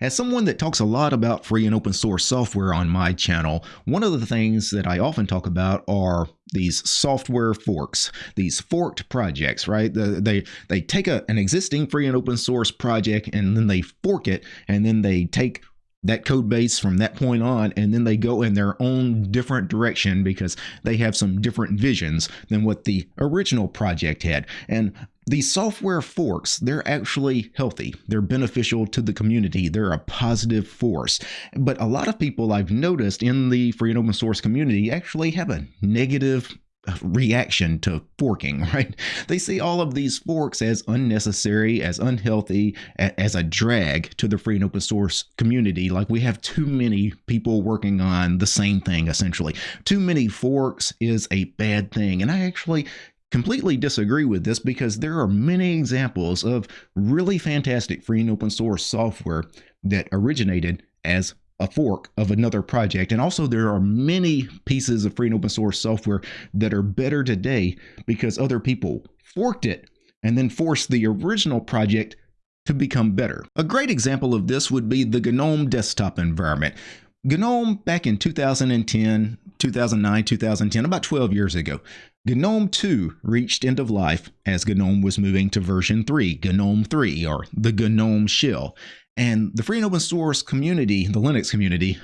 As someone that talks a lot about free and open source software on my channel, one of the things that I often talk about are these software forks, these forked projects, right? They they take a, an existing free and open source project and then they fork it and then they take that code base from that point on and then they go in their own different direction because they have some different visions than what the original project had. And the software forks they're actually healthy. They're beneficial to the community. They're a positive force. But a lot of people i've noticed in the free and open source community actually have a negative reaction to forking, right? They see all of these forks as unnecessary, as unhealthy, as a drag to the free and open source community. Like we have too many people working on the same thing, essentially. Too many forks is a bad thing. And I actually completely disagree with this because there are many examples of really fantastic free and open source software that originated as a fork of another project. And also, there are many pieces of free and open source software that are better today because other people forked it and then forced the original project to become better. A great example of this would be the GNOME desktop environment. GNOME back in 2010, 2009, 2010, about 12 years ago, GNOME 2 reached end of life as GNOME was moving to version 3, GNOME 3, or the GNOME shell. And the free and open source community, the Linux community,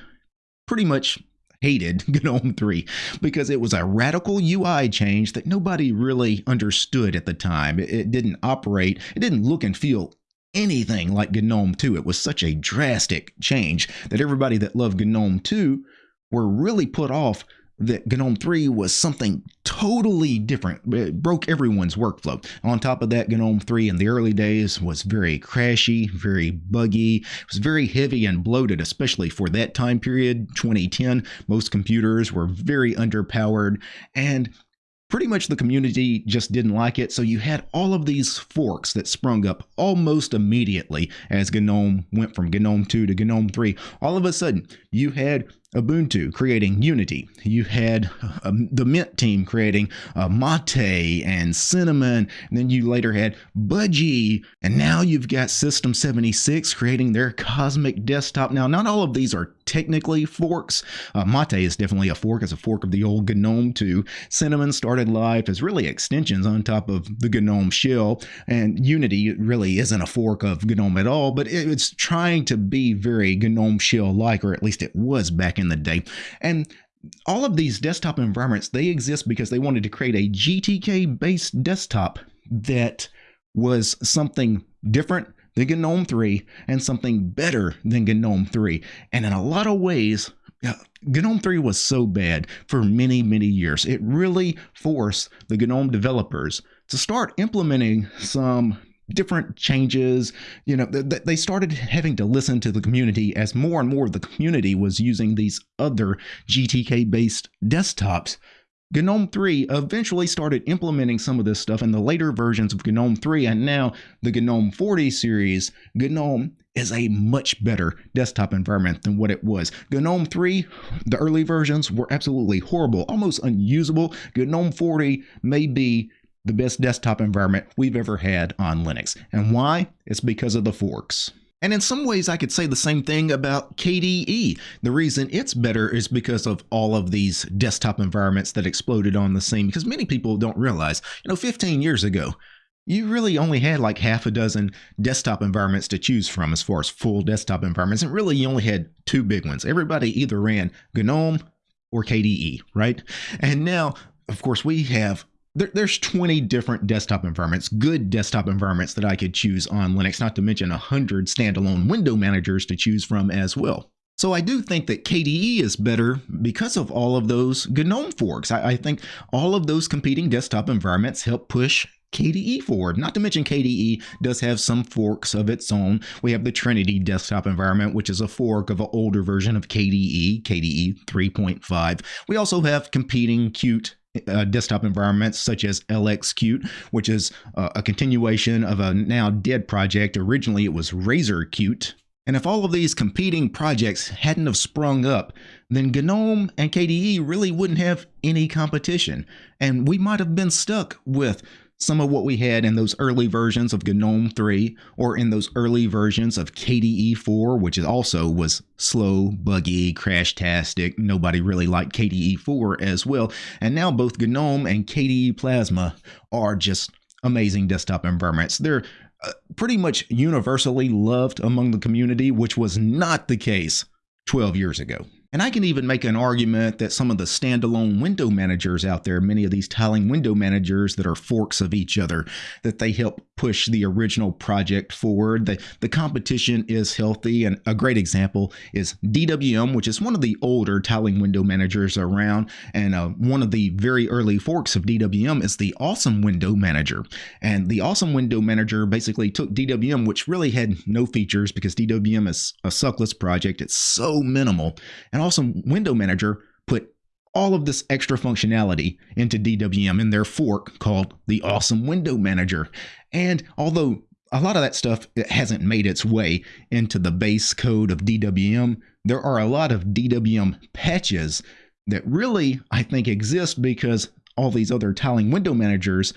pretty much hated GNOME 3 because it was a radical UI change that nobody really understood at the time. It, didn't operate, it didn't look and feel anything like GNOME 2. It was such a drastic change that everybody that loved GNOME 2 were really put off that GNOME 3 was something totally different. It broke everyone's workflow. On top of that, GNOME 3 in the early days was very crashy, very buggy. It was very heavy and bloated, especially for that time period, 2010. Most computers were very underpowered and pretty much the community just didn't like it. So you had all of these forks that sprung up almost immediately as GNOME went from GNOME 2 to GNOME 3. All of a sudden, you had Ubuntu creating Unity. You had um, the Mint team creating uh, Mate and Cinnamon. And then you later had Budgie. And now you've got System 76 creating their Cosmic Desktop. Now, not all of these are technically forks. Uh, Mate is definitely a fork. It's a fork of the old GNOME 2. Cinnamon started life as really extensions on top of the GNOME shell. And Unity really isn't a fork of GNOME at all, but it's trying to be very GNOME shell like, or at least it was back in the day. And all of these desktop environments, they exist because they wanted to create a GTK based desktop that was something different than GNOME 3 and something better than GNOME 3. And in a lot of ways, GNOME 3 was so bad for many, many years. It really forced the GNOME developers to start implementing some different changes. You know, th- they started having to listen to the community as more and more of the community was using these other GTK based desktops. GNOME 3 eventually started implementing some of this stuff in the later versions of GNOME 3, and now the GNOME 40 series, GNOME is a much better desktop environment than what it was. GNOME 3, the early versions were absolutely horrible, almost unusable. GNOME 40 may be the best desktop environment we've ever had on Linux. And why? It's because of the forks. And in some ways, I could say the same thing about KDE. The reason it's better is because of all of these desktop environments that exploded on the scene. Because many people don't realize, you know, 15 years ago, you really only had like half a dozen desktop environments to choose from as far as full desktop environments. And really, you only had two big ones. Everybody either ran GNOME or KDE, right? And now, of course, we have there, there's 20 different desktop environments, good desktop environments that I could choose on Linux, not to mention 100 standalone window managers to choose from as well. So I do think that KDE is better because of all of those GNOME forks. I, I think all of those competing desktop environments help push KDE forward. Not to mention KDE does have some forks of its own. We have the Trinity desktop environment, which is a fork of an older version of KDE, KDE 3.5. We also have competing Qt uh, desktop environments such as LXQt, which is uh, a continuation of a now dead project. Originally, it was RazorQt. And if all of these competing projects hadn't have sprung up, then GNOME and KDE really wouldn't have any competition. And we might have been stuck with some of what we had in those early versions of GNOME 3 or in those early versions of KDE 4, which also was slow, buggy, crash-tastic. Nobody really liked KDE 4 as well. And now both GNOME and KDE Plasma are just amazing desktop environments. They're uh, pretty much universally loved among the community, which was not the case 12 years ago. And I can even make an argument that some of the standalone window managers out there, many of these tiling window managers that are forks of each other, that they help push the original project forward. The, the competition is healthy. And a great example is DWM, which is one of the older tiling window managers around. And uh, one of the very early forks of DWM is the Awesome Window Manager. And the Awesome Window Manager basically took DWM, which really had no features because DWM is a suckless project. It's so minimal. And Awesome Window Manager put all of this extra functionality into DWM in their fork called the Awesome Window Manager. And although a lot of that stuff hasn't made its way into the base code of DWM, there are a lot of DWM patches that really, I think, exist because all these other tiling window managers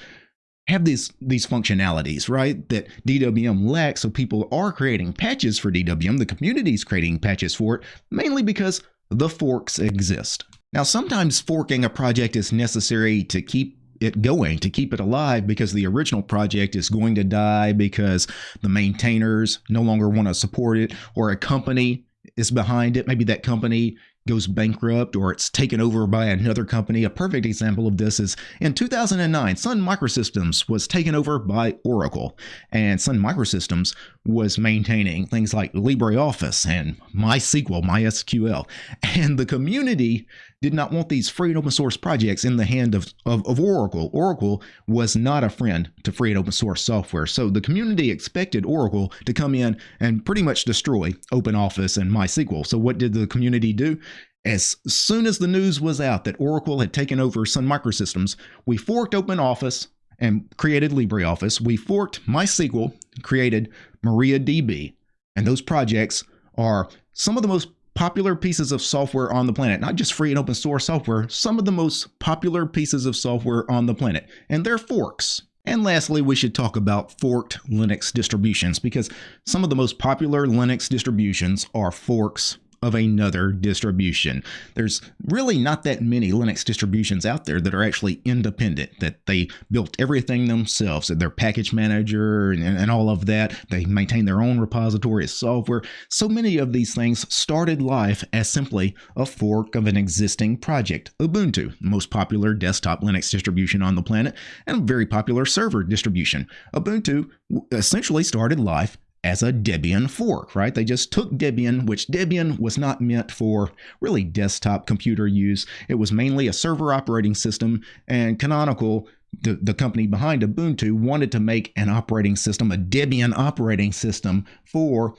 have these these functionalities, right? That DWM lacks. So people are creating patches for DWM. The community is creating patches for it, mainly because the forks exist. Now, sometimes forking a project is necessary to keep it going, to keep it alive, because the original project is going to die because the maintainers no longer want to support it, or a company is behind it. Maybe that company goes bankrupt or it's taken over by another company. A perfect example of this is in 2009, Sun Microsystems was taken over by Oracle, and Sun Microsystems was maintaining things like LibreOffice and MySQL, MySQL, and the community did not want these free and open source projects in the hand of, of, of, Oracle. Oracle was not a friend to free and open source software. So the community expected Oracle to come in and pretty much destroy OpenOffice and MySQL. So what did the community do? As soon as the news was out that Oracle had taken over Sun Microsystems, we forked OpenOffice and created LibreOffice. We forked MySQL, created MariaDB, and those projects are some of the most popular pieces of software on the planet, not just free and open source software, some of the most popular pieces of software on the planet, and they're forks. And lastly, we should talk about forked Linux distributions because some of the most popular Linux distributions are forks of another distribution. There's really not that many Linux distributions out there that are actually independent, that they built everything themselves, their package manager and, and all of that. They maintain their own repository of software. So many of these things started life as simply a fork of an existing project. Ubuntu, most popular desktop Linux distribution on the planet, and a very popular server distribution. Ubuntu essentially started life as a Debian fork, right? They just took Debian, which Debian was not meant for really desktop computer use. It was mainly a server operating system, and Canonical, the, the company behind Ubuntu, wanted to make an operating system, a Debian operating system for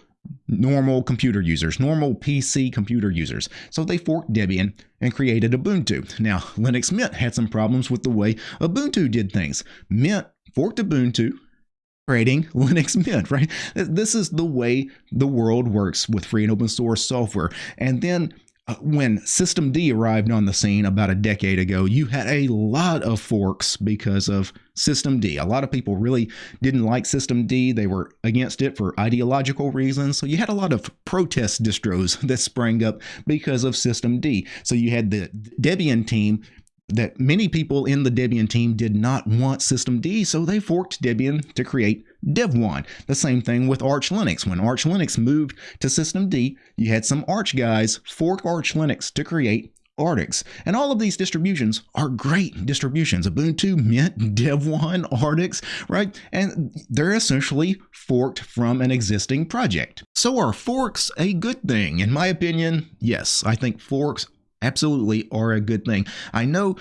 normal computer users, normal PC computer users. So they forked Debian and created Ubuntu. Now, Linux Mint had some problems with the way Ubuntu did things. Mint forked Ubuntu, creating Linux Mint, right? This is the way the world works with free and open source software. And then uh, when Systemd arrived on the scene about a decade ago, you had a lot of forks because of Systemd. A lot of people really didn't like Systemd. They were against it for ideological reasons. So you had a lot of protest distros that sprang up because of Systemd. So you had the Debian team that many people in the Debian team did not want Systemd, so they forked Debian to create Devuan. The same thing with Arch Linux. When Arch Linux moved to Systemd, you had some Arch guys fork Arch Linux to create Artix. And all of these distributions are great distributions. Ubuntu, Mint, Devuan, Artix, right? And they're essentially forked from an existing project. So are forks a good thing? In my opinion, yes. I think forks absolutely are a good thing. I know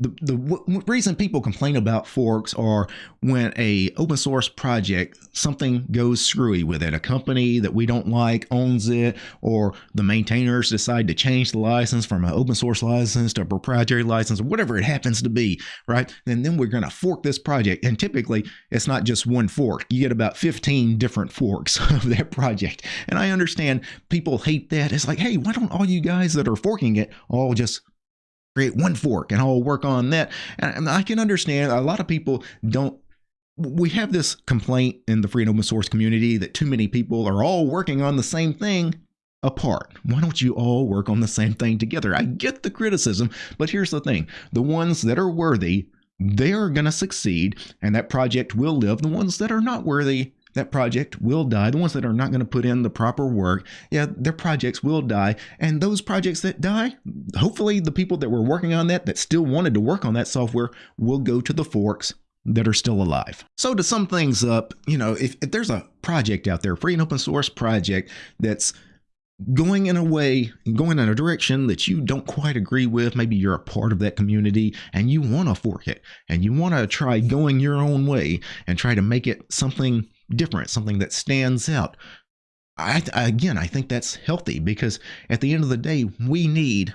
the, the w- reason people complain about forks are when a open source project something goes screwy with it. A company that we don't like owns it or the maintainers decide to change the license from an open source license to a proprietary license or whatever it happens to be right? And then we're going to fork this project. And typically it's not just one fork. You get about 15 different forks of that project. And i understand people hate that. It's like hey why don't all you guys that are forking it all just create one fork and I'll work on that. And I can understand a lot of people don't we have this complaint in the free and open source community that too many people are all working on the same thing apart. Why don't you all work on the same thing together? I get the criticism, but here's the thing the ones that are worthy, they're going to succeed, and that project will live. The ones that are not worthy, that project will die. The ones that are not going to put in the proper work, yeah, their projects will die. And those projects that die, hopefully the people that were working on that, that still wanted to work on that software, will go to the forks that are still alive. So to sum things up, you know, if, if there's a project out there, free and open source project that's going in a way, going in a direction that you don't quite agree with, maybe you're a part of that community and you want to fork it and you want to try going your own way and try to make it something different, something that stands out. I, again, I think that's healthy because at the end of the day, we need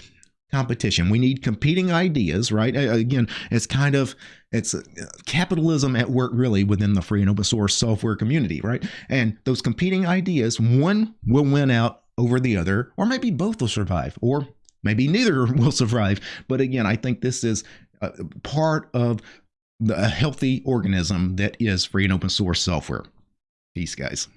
competition. We need competing ideas, right? Again, it's kind of it's uh, capitalism at work really within the free and open source software community, right? And those competing ideas, one will win out over the other, or maybe both will survive, or maybe neither will survive. But again, I think this is part of the, a healthy organism that is free and open source software. Peace, guys.